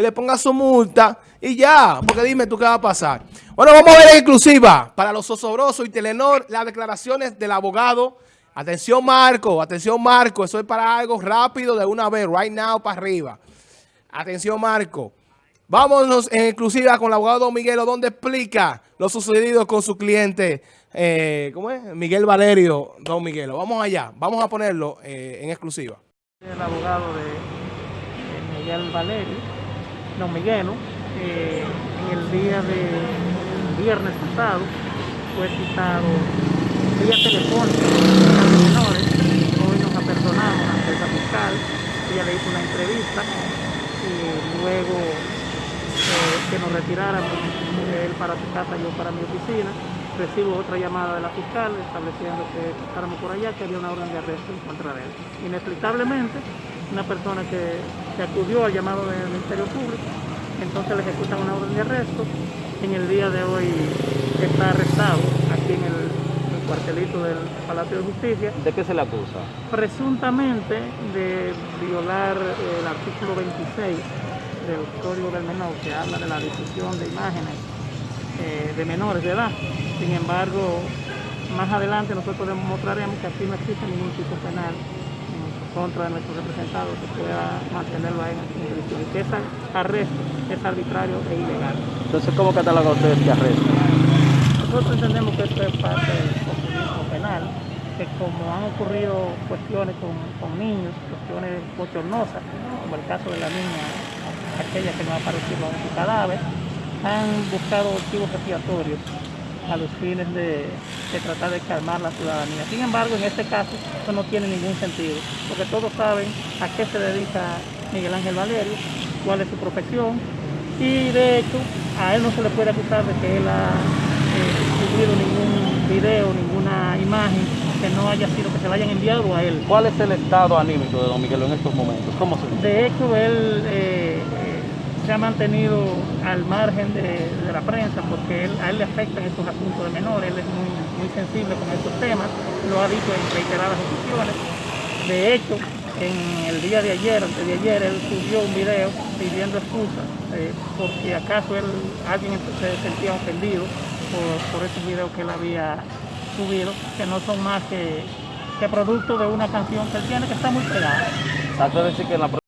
le ponga su multa y ya, porque dime tú qué va a pasar. Bueno, vamos a ver en exclusiva para los osobrosos y Telenor las declaraciones del abogado. Atención Marco, atención Marco, eso es para algo rápido de una vez, right now para arriba. Atención Marco. Vámonos en exclusiva con el abogado Don Miguelo, donde explica lo sucedido con su cliente, eh, ¿cómo es? Miguel Valerio, Don Miguelo. Vamos allá, vamos a ponerlo eh, en exclusiva. El abogado de Miguel Valerio Don Miguelo, eh, en el día de viernes pasado fue citado vía telefónica de menores. Hoy nos apersonamos ante esa fiscal, ella le hizo una entrevista y luego eh, que nos retiráramos, él para su casa, yo para mi oficina. Recibo otra llamada de la fiscal estableciendo que estáramos por allá, que había una orden de arresto en contra de él. Inexplicablemente, una persona que, que acudió al llamado del Ministerio Público, entonces le ejecutan una orden de arresto. En el día de hoy está arrestado aquí en el, el cuartelito del Palacio de Justicia. ¿De qué se le acusa? Presuntamente de violar el artículo 26 del Código del Menor, que habla de la difusión de imágenes eh, de menores de edad. Sin embargo, más adelante nosotros demostraremos que aquí no existe ningún tipo penal contra de nuestro representado que pueda mantenerlo ahí en prisión que ese arresto es arbitrario e ilegal. Entonces, ¿cómo cataloga usted este arresto? Nosotros entendemos que esto es parte del populismo penal, que como han ocurrido cuestiones con, con niños, cuestiones bochornosas, como el caso de la niña, aquella que no ha aparecido en su cadáver, han buscado motivos expiatorios a los fines de, de, tratar de calmar la ciudadanía. Sin embargo, en este caso, eso no tiene ningún sentido, porque todos saben a qué se dedica Miguel Ángel Valerio, cuál es su profesión, y de hecho, a él no se le puede acusar de que él ha eh, subido ningún video, ninguna imagen que no haya sido, que se le hayan enviado a él. ¿Cuál es el estado anímico de don Miguel en estos momentos? ¿Cómo se De hecho, él... Eh, se ha mantenido al margen de, la prensa porque él, a él le afectan estos asuntos de menores, él es muy, muy sensible con estos temas, lo ha dicho en reiteradas ocasiones. De hecho, en el día de ayer, antes de ayer, él subió un video pidiendo excusas eh, porque acaso él, alguien se sentía ofendido por, por esos videos que él había subido, que no son más que, que producto de una canción que él tiene que está muy pegada.